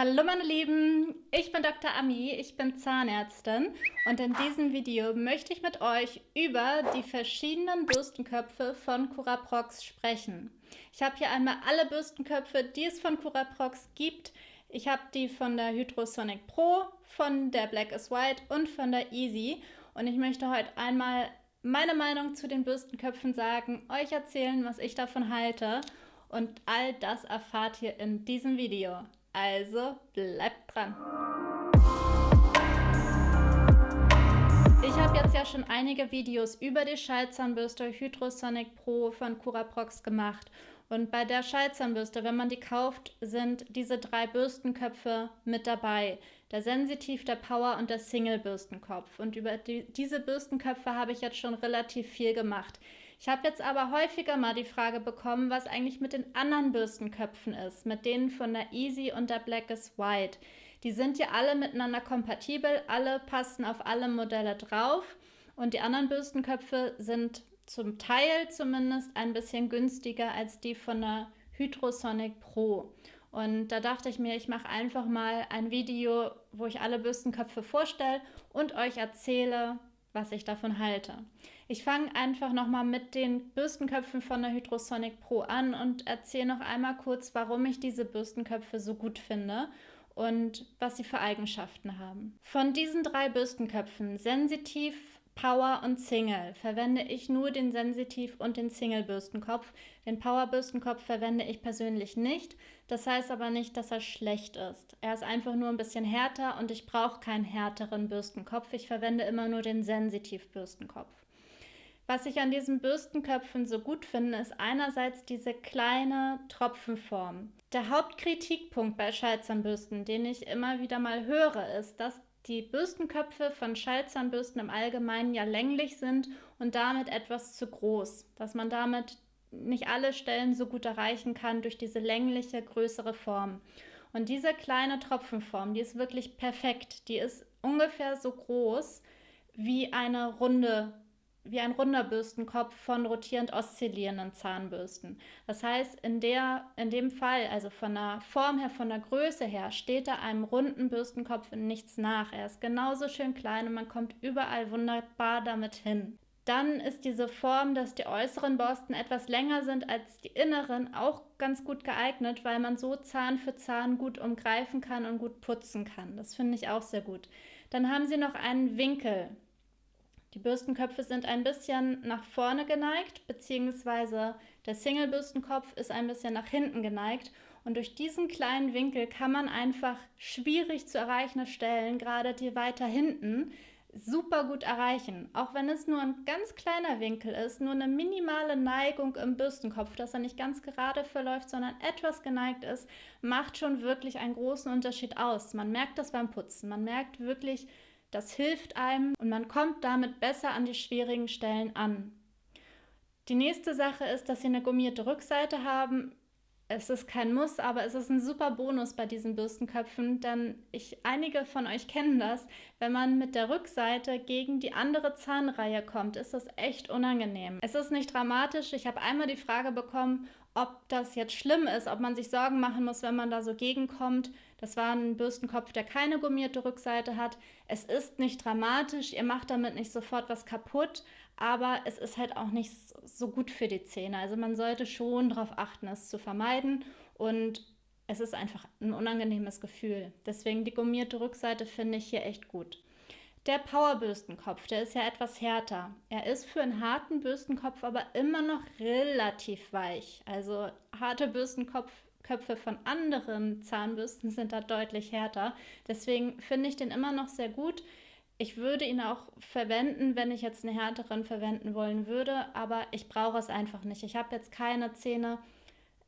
Hallo meine Lieben, ich bin Dr. Ami, ich bin Zahnärztin und in diesem Video möchte ich mit euch über die verschiedenen Bürstenköpfe von Curaprox sprechen. Ich habe hier einmal alle Bürstenköpfe, die es von Curaprox gibt. Ich habe die von der Hydrosonic Pro, von der Black is White und von der Easy und ich möchte heute einmal meine Meinung zu den Bürstenköpfen sagen, euch erzählen, was ich davon halte und all das erfahrt ihr in diesem Video. Also bleibt dran. Ich habe jetzt ja schon einige Videos über die Schallzahnbürste Hydrosonic Pro von Curaprox gemacht. Und bei der Schallzahnbürste, wenn man die kauft, sind diese drei Bürstenköpfe mit dabei. Der Sensitiv, der Power und der Single-Bürstenkopf. Und über die, diese Bürstenköpfe habe ich jetzt schon relativ viel gemacht. Ich habe jetzt aber häufiger mal die Frage bekommen, was eigentlich mit den anderen Bürstenköpfen ist, mit denen von der Easy und der Black is White. Die sind ja alle miteinander kompatibel, alle passen auf alle Modelle drauf und die anderen Bürstenköpfe sind zum Teil zumindest ein bisschen günstiger als die von der Hydrosonic Pro. Und da dachte ich mir, ich mache einfach mal ein Video, wo ich alle Bürstenköpfe vorstelle und euch erzähle, was ich davon halte. Ich fange einfach nochmal mit den Bürstenköpfen von der Hydrosonic Pro an und erzähle noch einmal kurz, warum ich diese Bürstenköpfe so gut finde und was sie für Eigenschaften haben. Von diesen drei Bürstenköpfen, sensitiv, Power und Single, verwende ich nur den Sensitiv und den Single-Bürstenkopf. Den Power-Bürstenkopf verwende ich persönlich nicht. Das heißt aber nicht, dass er schlecht ist. Er ist einfach nur ein bisschen härter und ich brauche keinen härteren Bürstenkopf. Ich verwende immer nur den Sensitiv-Bürstenkopf. Was ich an diesen Bürstenköpfen so gut finde, ist einerseits diese kleine Tropfenform. Der Hauptkritikpunkt bei Schallzahnbürsten, den ich immer wieder mal höre, ist, dass die Bürstenköpfe von Schallzahnbürsten im Allgemeinen ja länglich sind und damit etwas zu groß, dass man damit nicht alle Stellen so gut erreichen kann durch diese längliche, größere Form. Und diese kleine Tropfenform, die ist wirklich perfekt. Die ist ungefähr so groß wie eine runde wie ein runder Bürstenkopf von rotierend oszillierenden Zahnbürsten. Das heißt, in, der, in dem Fall, also von der Form her, von der Größe her, steht da einem runden Bürstenkopf nichts nach. Er ist genauso schön klein und man kommt überall wunderbar damit hin. Dann ist diese Form, dass die äußeren Borsten etwas länger sind als die inneren, auch ganz gut geeignet, weil man so Zahn für Zahn gut umgreifen kann und gut putzen kann. Das finde ich auch sehr gut. Dann haben sie noch einen Winkel. Die Bürstenköpfe sind ein bisschen nach vorne geneigt, beziehungsweise der Single-Bürstenkopf ist ein bisschen nach hinten geneigt. Und durch diesen kleinen Winkel kann man einfach schwierig zu erreichende Stellen, gerade die weiter hinten, super gut erreichen. Auch wenn es nur ein ganz kleiner Winkel ist, nur eine minimale Neigung im Bürstenkopf, dass er nicht ganz gerade verläuft, sondern etwas geneigt ist, macht schon wirklich einen großen Unterschied aus. Man merkt das beim Putzen. Man merkt wirklich, das hilft einem und man kommt damit besser an die schwierigen Stellen an. Die nächste Sache ist, dass sie eine gummierte Rückseite haben. Es ist kein Muss, aber es ist ein super Bonus bei diesen Bürstenköpfen, denn ich, einige von euch kennen das. Wenn man mit der Rückseite gegen die andere Zahnreihe kommt, ist das echt unangenehm. Es ist nicht dramatisch. Ich habe einmal die Frage bekommen, ob das jetzt schlimm ist, ob man sich Sorgen machen muss, wenn man da so gegenkommt. Das war ein Bürstenkopf, der keine gummierte Rückseite hat. Es ist nicht dramatisch, ihr macht damit nicht sofort was kaputt, aber es ist halt auch nicht so gut für die Zähne. Also man sollte schon darauf achten, es zu vermeiden und es ist einfach ein unangenehmes Gefühl. Deswegen die gummierte Rückseite finde ich hier echt gut. Der Powerbürstenkopf, der ist ja etwas härter. Er ist für einen harten Bürstenkopf aber immer noch relativ weich. Also harte Bürstenköpfe von anderen Zahnbürsten sind da deutlich härter. Deswegen finde ich den immer noch sehr gut. Ich würde ihn auch verwenden, wenn ich jetzt einen härteren verwenden wollen würde, aber ich brauche es einfach nicht. Ich habe jetzt keine Zähne,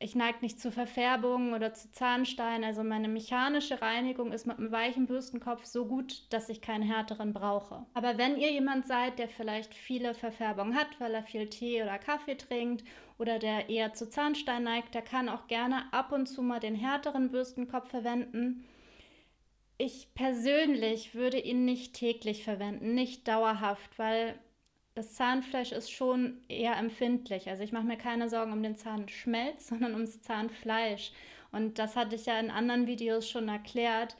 ich neige nicht zu Verfärbungen oder zu Zahnstein. Also meine mechanische Reinigung ist mit einem weichen Bürstenkopf so gut, dass ich keinen härteren brauche. Aber wenn ihr jemand seid, der vielleicht viele Verfärbungen hat, weil er viel Tee oder Kaffee trinkt oder der eher zu Zahnstein neigt, der kann auch gerne ab und zu mal den härteren Bürstenkopf verwenden. Ich persönlich würde ihn nicht täglich verwenden, nicht dauerhaft, weil das Zahnfleisch ist schon eher empfindlich. Also ich mache mir keine Sorgen um den Zahnschmelz, sondern ums Zahnfleisch. Und das hatte ich ja in anderen Videos schon erklärt.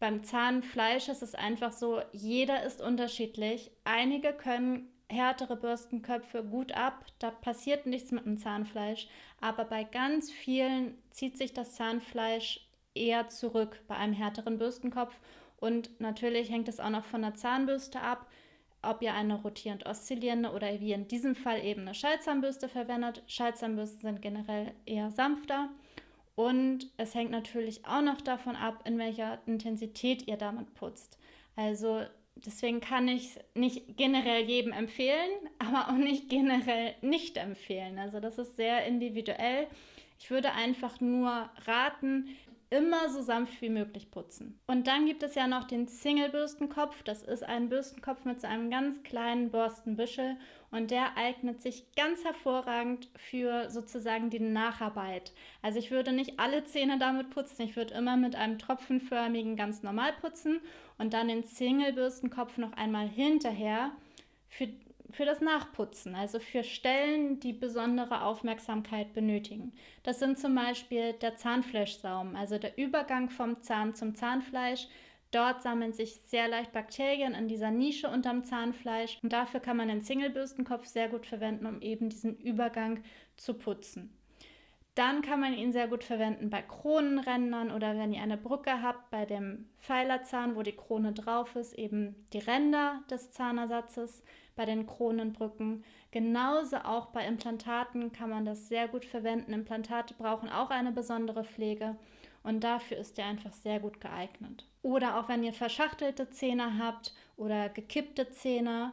Beim Zahnfleisch ist es einfach so, jeder ist unterschiedlich. Einige können härtere Bürstenköpfe gut ab, da passiert nichts mit dem Zahnfleisch, aber bei ganz vielen zieht sich das Zahnfleisch eher zurück bei einem härteren Bürstenkopf und natürlich hängt es auch noch von der Zahnbürste ab, ob ihr eine rotierend oszillierende oder wie in diesem Fall eben eine Schallzahnbürste verwendet. Schallzahnbürsten sind generell eher sanfter und es hängt natürlich auch noch davon ab, in welcher Intensität ihr damit putzt. Also deswegen kann ich es nicht generell jedem empfehlen, aber auch nicht generell nicht empfehlen. Also das ist sehr individuell. Ich würde einfach nur raten, immer so sanft wie möglich putzen. Und dann gibt es ja noch den Single-Bürstenkopf. Das ist ein Bürstenkopf mit so einem ganz kleinen Borstenbüschel und der eignet sich ganz hervorragend für sozusagen die Nacharbeit. Also ich würde nicht alle Zähne damit putzen, ich würde immer mit einem tropfenförmigen ganz normal putzen und dann den Single-Bürstenkopf noch einmal hinterher für für das Nachputzen, also für Stellen, die besondere Aufmerksamkeit benötigen. Das sind zum Beispiel der Zahnfleischsaum, also der Übergang vom Zahn zum Zahnfleisch. Dort sammeln sich sehr leicht Bakterien in dieser Nische unterm Zahnfleisch und dafür kann man den Singlebürstenkopf sehr gut verwenden, um eben diesen Übergang zu putzen. Dann kann man ihn sehr gut verwenden bei Kronenrändern oder wenn ihr eine Brücke habt, bei dem Pfeilerzahn, wo die Krone drauf ist, eben die Ränder des Zahnersatzes bei den Kronenbrücken. Genauso auch bei Implantaten kann man das sehr gut verwenden. Implantate brauchen auch eine besondere Pflege und dafür ist er einfach sehr gut geeignet. Oder auch wenn ihr verschachtelte Zähne habt oder gekippte Zähne,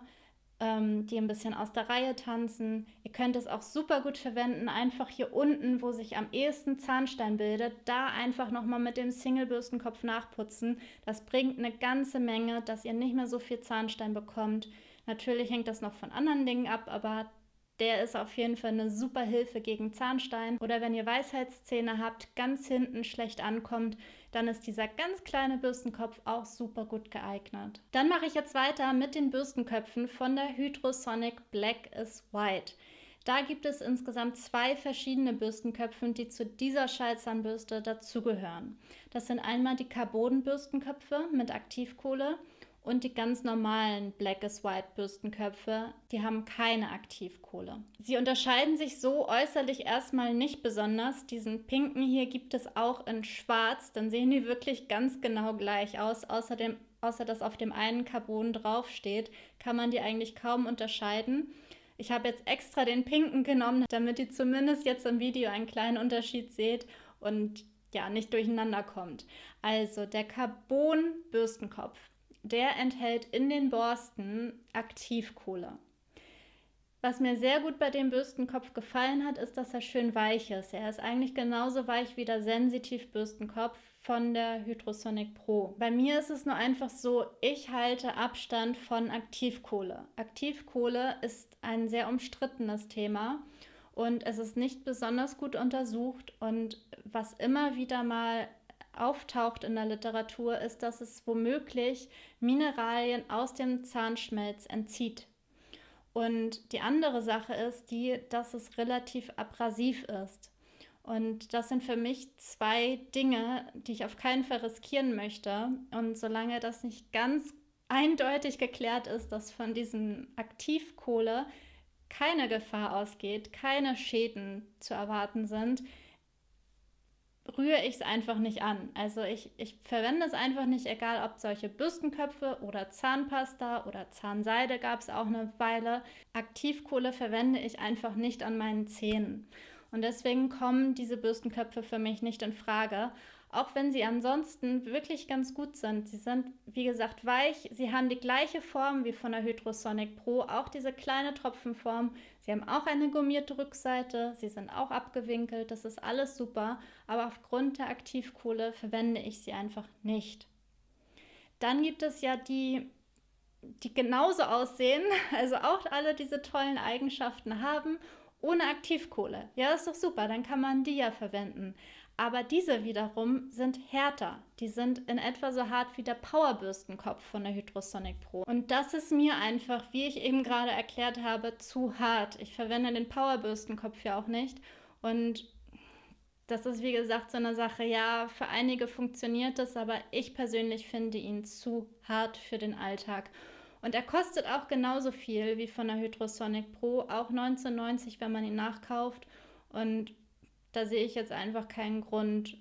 ähm, die ein bisschen aus der Reihe tanzen. Ihr könnt es auch super gut verwenden, einfach hier unten, wo sich am ehesten Zahnstein bildet, da einfach nochmal mit dem Single-Bürstenkopf nachputzen. Das bringt eine ganze Menge, dass ihr nicht mehr so viel Zahnstein bekommt. Natürlich hängt das noch von anderen Dingen ab, aber der ist auf jeden Fall eine super Hilfe gegen Zahnstein. Oder wenn ihr Weisheitszähne habt, ganz hinten schlecht ankommt, dann ist dieser ganz kleine Bürstenkopf auch super gut geeignet. Dann mache ich jetzt weiter mit den Bürstenköpfen von der Hydrosonic Black is White. Da gibt es insgesamt zwei verschiedene Bürstenköpfe, die zu dieser Schallzahnbürste dazugehören. Das sind einmal die Carbon-Bürstenköpfe mit Aktivkohle und die ganz normalen Black is White Bürstenköpfe, die haben keine Aktivkohle. Sie unterscheiden sich so äußerlich erstmal nicht besonders. Diesen pinken hier gibt es auch in schwarz, dann sehen die wirklich ganz genau gleich aus. Außerdem, außer dass auf dem einen Carbon draufsteht, kann man die eigentlich kaum unterscheiden. Ich habe jetzt extra den pinken genommen, damit ihr zumindest jetzt im Video einen kleinen Unterschied seht und ja, nicht durcheinander kommt. Also der Carbon Bürstenkopf der enthält in den Borsten Aktivkohle. Was mir sehr gut bei dem Bürstenkopf gefallen hat, ist, dass er schön weich ist. Er ist eigentlich genauso weich wie der Sensitiv Bürstenkopf von der Hydrosonic Pro. Bei mir ist es nur einfach so, ich halte Abstand von Aktivkohle. Aktivkohle ist ein sehr umstrittenes Thema und es ist nicht besonders gut untersucht und was immer wieder mal auftaucht in der Literatur, ist, dass es womöglich Mineralien aus dem Zahnschmelz entzieht. Und die andere Sache ist die, dass es relativ abrasiv ist. Und das sind für mich zwei Dinge, die ich auf keinen Fall riskieren möchte. Und solange das nicht ganz eindeutig geklärt ist, dass von diesem Aktivkohle keine Gefahr ausgeht, keine Schäden zu erwarten sind, rühre ich es einfach nicht an. Also ich, ich verwende es einfach nicht, egal ob solche Bürstenköpfe oder Zahnpasta oder Zahnseide gab es auch eine Weile. Aktivkohle verwende ich einfach nicht an meinen Zähnen. Und deswegen kommen diese Bürstenköpfe für mich nicht in Frage auch wenn sie ansonsten wirklich ganz gut sind. Sie sind, wie gesagt, weich. Sie haben die gleiche Form wie von der Hydrosonic Pro, auch diese kleine Tropfenform. Sie haben auch eine gummierte Rückseite. Sie sind auch abgewinkelt. Das ist alles super. Aber aufgrund der Aktivkohle verwende ich sie einfach nicht. Dann gibt es ja die, die genauso aussehen, also auch alle diese tollen Eigenschaften haben ohne Aktivkohle. Ja, ist doch super, dann kann man die ja verwenden. Aber diese wiederum sind härter. Die sind in etwa so hart wie der Powerbürstenkopf von der Hydrosonic Pro. Und das ist mir einfach, wie ich eben gerade erklärt habe, zu hart. Ich verwende den Powerbürstenkopf ja auch nicht. Und das ist wie gesagt so eine Sache, ja, für einige funktioniert das, aber ich persönlich finde ihn zu hart für den Alltag. Und er kostet auch genauso viel wie von der Hydrosonic Pro, auch 19,90, wenn man ihn nachkauft. Und da sehe ich jetzt einfach keinen Grund,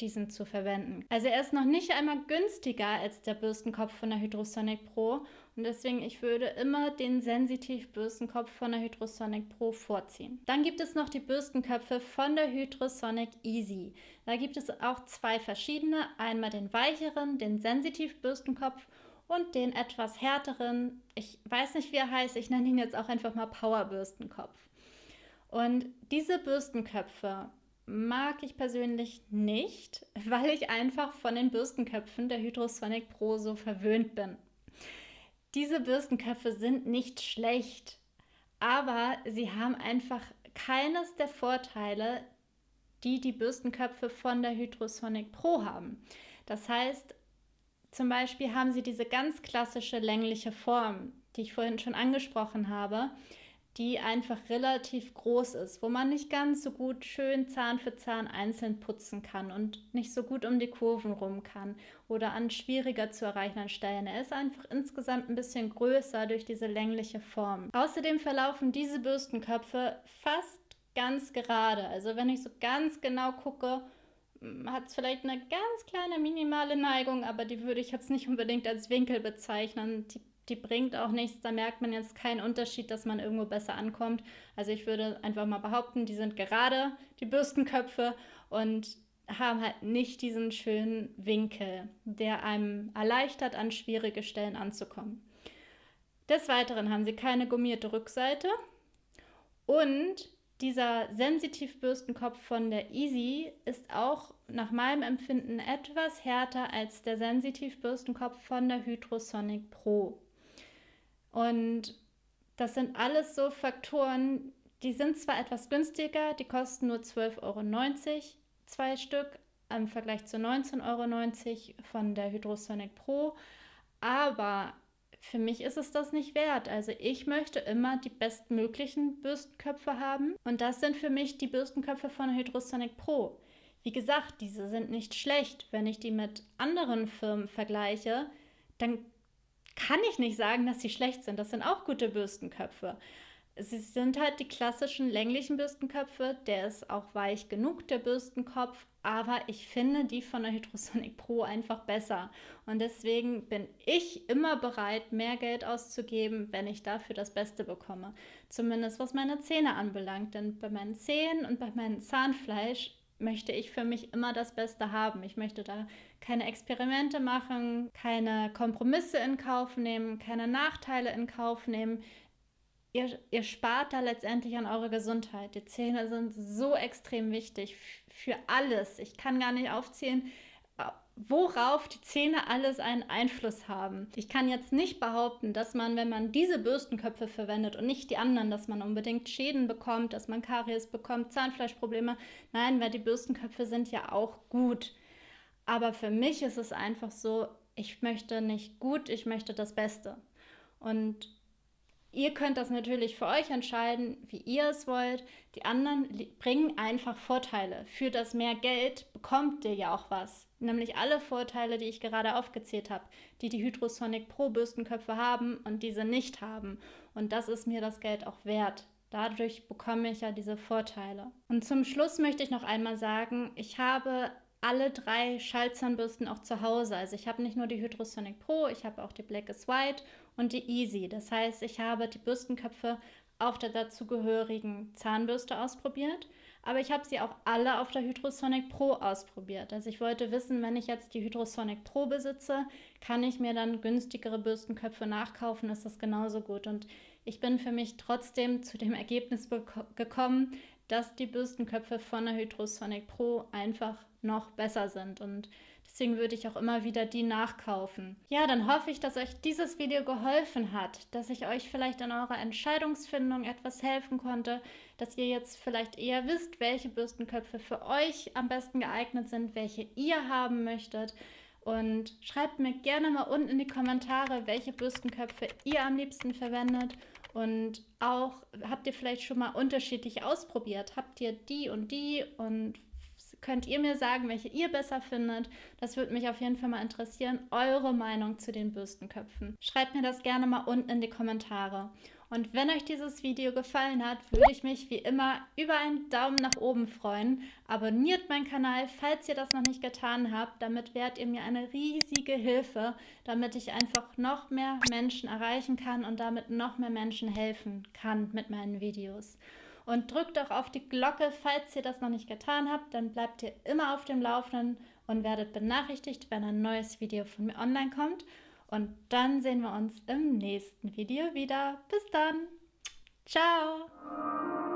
diesen zu verwenden. Also er ist noch nicht einmal günstiger als der Bürstenkopf von der Hydrosonic Pro und deswegen ich würde immer den Sensitiv Bürstenkopf von der Hydrosonic Pro vorziehen. Dann gibt es noch die Bürstenköpfe von der Hydrosonic Easy. Da gibt es auch zwei verschiedene, einmal den weicheren, den Sensitiv Bürstenkopf und den etwas härteren, ich weiß nicht, wie er heißt, ich nenne ihn jetzt auch einfach mal Powerbürstenkopf. Und diese Bürstenköpfe mag ich persönlich nicht, weil ich einfach von den Bürstenköpfen der Hydrosonic Pro so verwöhnt bin. Diese Bürstenköpfe sind nicht schlecht, aber sie haben einfach keines der Vorteile, die die Bürstenköpfe von der Hydrosonic Pro haben. Das heißt, zum Beispiel haben sie diese ganz klassische längliche Form, die ich vorhin schon angesprochen habe, die einfach relativ groß ist, wo man nicht ganz so gut schön Zahn für Zahn einzeln putzen kann und nicht so gut um die Kurven rum kann oder an schwieriger zu erreichenden Stellen. Er ist einfach insgesamt ein bisschen größer durch diese längliche Form. Außerdem verlaufen diese Bürstenköpfe fast ganz gerade. Also wenn ich so ganz genau gucke, hat es vielleicht eine ganz kleine minimale Neigung, aber die würde ich jetzt nicht unbedingt als Winkel bezeichnen. Die, die bringt auch nichts, da merkt man jetzt keinen Unterschied, dass man irgendwo besser ankommt. Also ich würde einfach mal behaupten, die sind gerade, die Bürstenköpfe, und haben halt nicht diesen schönen Winkel, der einem erleichtert, an schwierige Stellen anzukommen. Des Weiteren haben sie keine gummierte Rückseite und dieser Sensitivbürstenkopf von der Easy ist auch nach meinem Empfinden etwas härter als der Sensitivbürstenkopf von der Hydrosonic Pro. Und das sind alles so Faktoren, die sind zwar etwas günstiger, die kosten nur 12,90 Euro zwei Stück im Vergleich zu 19,90 Euro von der Hydrosonic Pro, aber für mich ist es das nicht wert. Also ich möchte immer die bestmöglichen Bürstenköpfe haben und das sind für mich die Bürstenköpfe von Hydrosonic Pro. Wie gesagt, diese sind nicht schlecht. Wenn ich die mit anderen Firmen vergleiche, dann kann ich nicht sagen, dass sie schlecht sind. Das sind auch gute Bürstenköpfe. Sie sind halt die klassischen länglichen Bürstenköpfe. Der ist auch weich genug, der Bürstenkopf. Aber ich finde die von der Hydrosonic Pro einfach besser. Und deswegen bin ich immer bereit, mehr Geld auszugeben, wenn ich dafür das Beste bekomme. Zumindest was meine Zähne anbelangt. Denn bei meinen Zähnen und bei meinem Zahnfleisch möchte ich für mich immer das Beste haben. Ich möchte da keine Experimente machen, keine Kompromisse in Kauf nehmen, keine Nachteile in Kauf nehmen ihr, ihr spart da letztendlich an eure Gesundheit. Die Zähne sind so extrem wichtig für alles. Ich kann gar nicht aufzählen, äh, worauf die Zähne alles einen Einfluss haben. Ich kann jetzt nicht behaupten, dass man, wenn man diese Bürstenköpfe verwendet und nicht die anderen, dass man unbedingt Schäden bekommt, dass man Karies bekommt, Zahnfleischprobleme. Nein, weil die Bürstenköpfe sind ja auch gut. Aber für mich ist es einfach so, ich möchte nicht gut, ich möchte das Beste. Und Ihr könnt das natürlich für euch entscheiden, wie ihr es wollt. Die anderen bringen einfach Vorteile. Für das mehr Geld bekommt ihr ja auch was. Nämlich alle Vorteile, die ich gerade aufgezählt habe, die die Hydrosonic Pro Bürstenköpfe haben und diese nicht haben. Und das ist mir das Geld auch wert. Dadurch bekomme ich ja diese Vorteile. Und zum Schluss möchte ich noch einmal sagen, ich habe alle drei Schallzahnbürsten auch zu Hause. Also ich habe nicht nur die Hydrosonic Pro, ich habe auch die Black is White und die Easy. Das heißt, ich habe die Bürstenköpfe auf der dazugehörigen Zahnbürste ausprobiert, aber ich habe sie auch alle auf der Hydrosonic Pro ausprobiert. Also ich wollte wissen, wenn ich jetzt die Hydrosonic Pro besitze, kann ich mir dann günstigere Bürstenköpfe nachkaufen, ist das genauso gut. Und ich bin für mich trotzdem zu dem Ergebnis gekommen, dass die Bürstenköpfe von der Hydrosonic Pro einfach noch besser sind und Deswegen würde ich auch immer wieder die nachkaufen. Ja, dann hoffe ich, dass euch dieses Video geholfen hat, dass ich euch vielleicht in eurer Entscheidungsfindung etwas helfen konnte, dass ihr jetzt vielleicht eher wisst, welche Bürstenköpfe für euch am besten geeignet sind, welche ihr haben möchtet. Und schreibt mir gerne mal unten in die Kommentare, welche Bürstenköpfe ihr am liebsten verwendet. Und auch habt ihr vielleicht schon mal unterschiedlich ausprobiert? Habt ihr die und die und könnt ihr mir sagen, welche ihr besser findet. Das würde mich auf jeden Fall mal interessieren, eure Meinung zu den Bürstenköpfen. Schreibt mir das gerne mal unten in die Kommentare. Und wenn euch dieses Video gefallen hat, würde ich mich wie immer über einen Daumen nach oben freuen. Abonniert meinen Kanal, falls ihr das noch nicht getan habt. Damit wärt ihr mir eine riesige Hilfe, damit ich einfach noch mehr Menschen erreichen kann und damit noch mehr Menschen helfen kann mit meinen Videos. Und drückt auch auf die Glocke, falls ihr das noch nicht getan habt. Dann bleibt ihr immer auf dem Laufenden und werdet benachrichtigt, wenn ein neues Video von mir online kommt. Und dann sehen wir uns im nächsten Video wieder. Bis dann. Ciao.